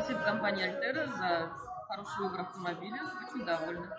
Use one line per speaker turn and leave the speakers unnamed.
Спасибо компании Альтера за хороший выбор автомобиля. Очень довольна.